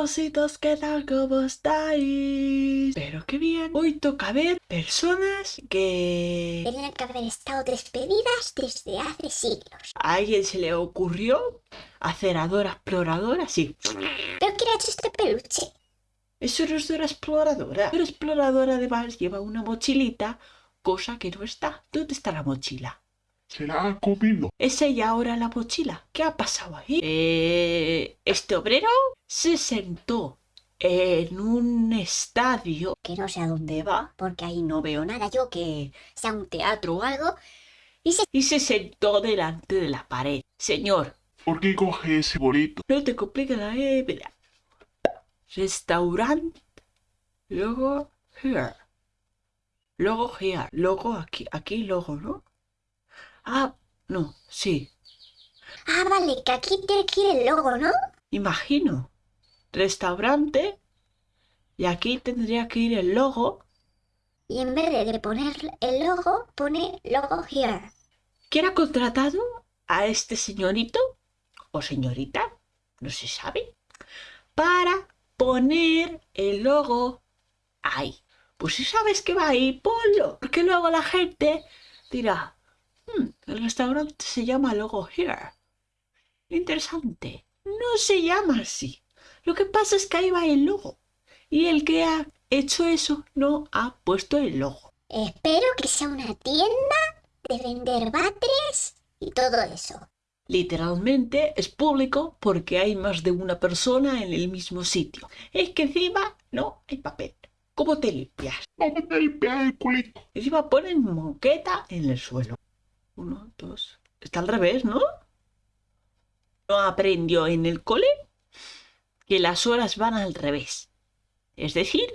Ositos, ¿qué tal? ¿Cómo estáis? Pero qué bien. Hoy toca ver personas que... Tenían que haber estado despedidas desde hace siglos. A alguien se le ocurrió hacer a Dora Exploradora, sí. ¿Pero ha hecho este peluche? Eso no es Dora Exploradora. Dora Exploradora además lleva una mochilita, cosa que no está. ¿Dónde está la mochila? Se la ha comido. ¿Es ella ahora la mochila? ¿Qué ha pasado ahí? Eh, este obrero se sentó en un estadio Que no sé a dónde va, porque ahí no veo nada yo que sea un teatro o algo. Y se... y se sentó delante de la pared. Señor, ¿Por qué coge ese bolito? no te compliques la E, mira. Restaurante, luego here. Luego here, luego aquí, aquí luego, ¿no? Ah, no, sí, Ah, vale, que aquí tiene que ir el logo, ¿no? imagino. Restaurante, y aquí tendría que ir el logo. Y en vez de poner el logo, pone logo here. ¿Quién ha contratado a este señorito o señorita? No se sabe. Para poner el logo ahí. Pues si sabes que va ahí, ponlo. Porque luego la gente dirá, "Hmm, el restaurante se llama Logo Here. Interesante. No se llama así. Lo que pasa es que ahí va el logo. Y el que ha hecho eso no ha puesto el logo. Espero que sea una tienda de vender váteres y todo eso. Literalmente es público porque hay más de una persona en el mismo sitio. Es que encima no hay papel. ¿Cómo te limpias? ¿Cómo te limpias el culito? Encima ponen moqueta en el suelo. Uno, dos. Está al revés, ¿no? ¿No aprendió en el cole que las horas van al revés? Es decir,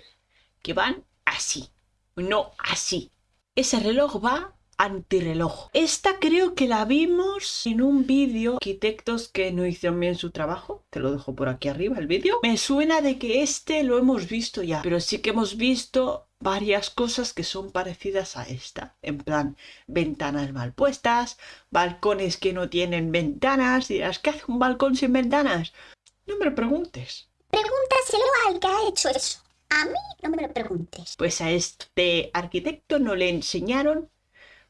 que van así, no así. Ese reloj va antirreloj. Esta creo que la vimos en un vídeo. Arquitectos que no hicieron bien su trabajo. Te lo dejo por aquí arriba el vídeo. Me suena de que este lo hemos visto ya. Pero sí que hemos visto varias cosas que son parecidas a esta. En plan, ventanas mal puestas, balcones que no tienen ventanas. Dirás, ¿qué hace un balcón sin ventanas? No me lo preguntes. Pregúntaselo al que ha hecho eso. A mí no me lo preguntes. Pues a este arquitecto no le enseñaron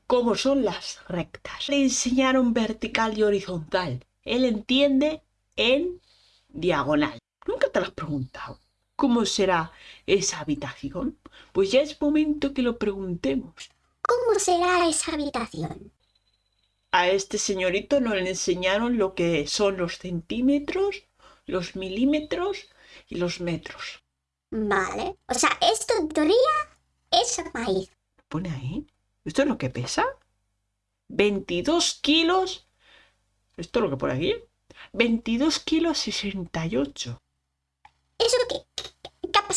cómo son las rectas. Le enseñaron vertical y horizontal. Él entiende en diagonal. Nunca te lo has preguntado. ¿Cómo será esa habitación? Pues ya es momento que lo preguntemos. ¿Cómo será esa habitación? A este señorito no le enseñaron lo que son los centímetros, los milímetros y los metros. Vale. O sea, esto en teoría es maíz. Pone ahí. ¿Esto es lo que pesa? 22 kilos. ¿Esto es lo que pone aquí? 22 kilos 68. ¿Eso qué,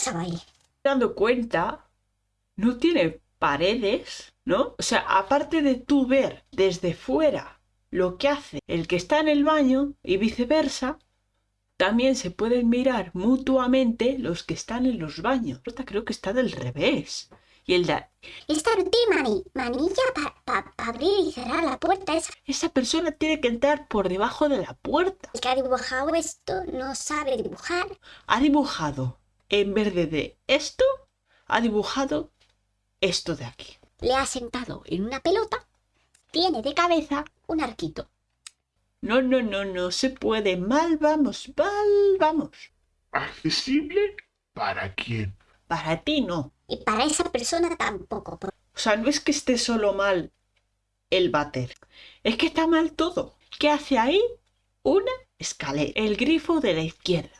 ahí? Dando cuenta, no tiene paredes, ¿no? O sea, aparte de tú ver desde fuera lo que hace el que está en el baño y viceversa, también se pueden mirar mutuamente los que están en los baños. Esta creo que está del revés. Y el de Esta no tiene mani- manilla para abrir y cerrar la puerta. Es esa persona tiene que entrar por debajo de la puerta. el que ha dibujado esto no sabe dibujar. Ha dibujado, en vez de, de esto, ha dibujado esto de aquí. Le ha sentado en una pelota. Tiene de cabeza un arquito. No, no, no, no se puede. Mal vamos, mal vamos. ¿Accesible? ¿Para quién? Para ti no. Y para esa persona tampoco. por- O sea, no es que esté solo mal el váter. Es que está mal todo. ¿Qué hace ahí? Una escalera. El grifo de la izquierda.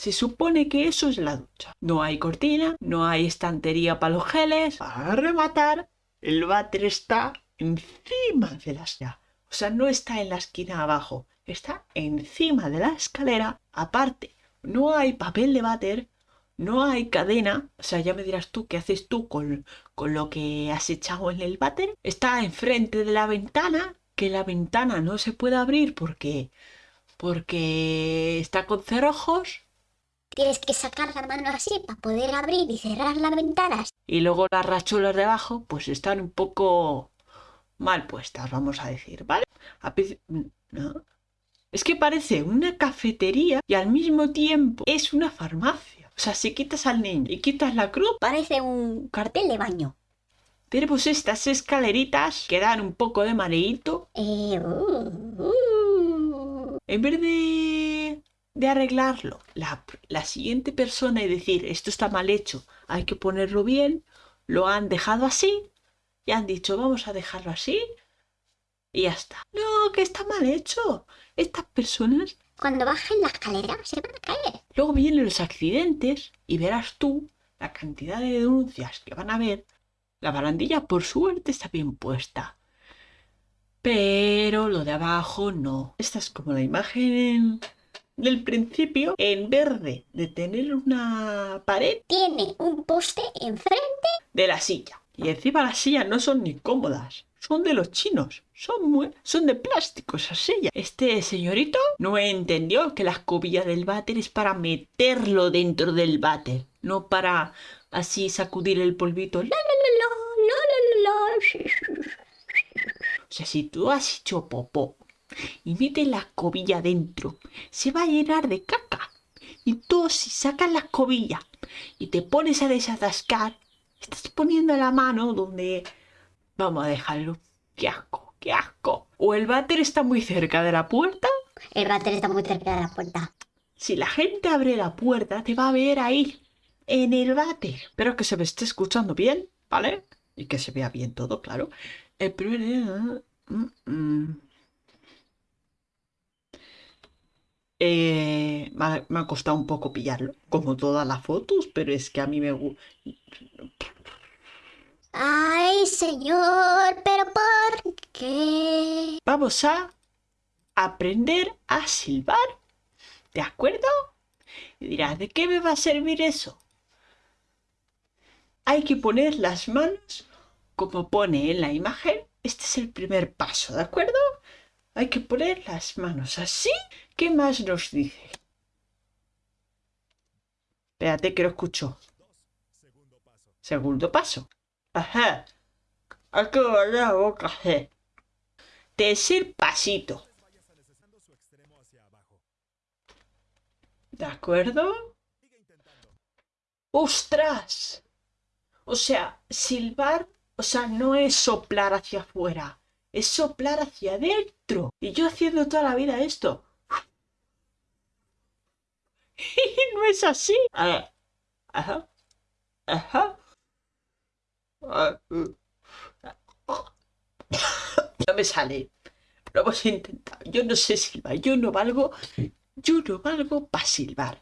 Se supone que eso es la ducha. No hay cortina, no hay estantería para los geles. Para rematar, el váter está encima de la escalera. O sea, no está en la esquina abajo. Está encima de la escalera. Aparte, no hay papel de váter. No hay cadena. O sea, ya me dirás tú qué haces tú con, con lo que has echado en el váter. Está enfrente de la ventana. Que la ventana no se puede abrir porque. porque está con cerrojos. Tienes que sacar la mano así para poder abrir y cerrar las ventanas. Y luego las rachuelas de abajo, pues están un poco mal puestas, vamos a decir, ¿vale? A. Es que parece una cafetería y al mismo tiempo es una farmacia. O sea, si quitas al niño y quitas la cruz, Parece un cartel de baño. tenemos estas escaleritas que dan un poco de mareíto. Eh, uh, uh. En vez de, de arreglarlo, la, la siguiente persona y decir esto está mal hecho, hay que ponerlo bien, lo han dejado así y han dicho vamos a dejarlo así y ya está. No, que está mal hecho. Estas personas Cuando bajen la escalera se van a caer. Luego vienen los accidentes y verás tú la cantidad de denuncias que van a haber. La barandilla, por suerte, está bien puesta. Pero lo de abajo no. Esta es como la imagen del principio en verde de tener una pared Tiene un poste enfrente. de la silla. Y encima las sillas no son ni cómodas. Son de los chinos. Son, muy, son de plástico esas sillas. Este señorito no entendió que la escobilla del váter es para meterlo dentro del váter. No para así sacudir el polvito. La, la, la, la, la, la, la. O sea, si tú has hecho popó y metes la escobilla dentro, se va a llenar de caca. Y tú si sacas la escobilla y te pones a desatascar, estás poniendo la mano donde... Vamos a dejarlo. ¡Qué asco! ¡Qué asco! O el váter está muy cerca de la puerta. El váter está muy cerca de la puerta. Si la gente abre la puerta, te va a ver ahí, en el váter. Espero que se me esté escuchando bien, ¿vale? Y que se vea bien todo, claro. El primer día... mm, mm. Eh, me, ha, me ha costado un poco pillarlo, como todas las fotos, pero es que a mí me gusta... Ay, señor, pero ¿por qué? Vamos a aprender a silbar. ¿De acuerdo? Y dirás, ¿de qué me va a servir eso? Hay que poner las manos como pone en la imagen. Este es el primer paso, ¿de acuerdo? Hay que poner las manos así. ¿Qué más nos dice? Espérate que lo escucho. Segundo paso. Ajá. Hay que la boca así. Tercer pasito. ¿De acuerdo? ¡Ostras! O sea, silbar, o sea, no es soplar hacia afuera, es soplar hacia adentro. Y yo haciendo toda la vida esto. Y no es así. Ajá. Ajá. No me sale. Lo hemos intentado. Yo no sé silbar. Yo no valgo. Yo no valgo para silbar.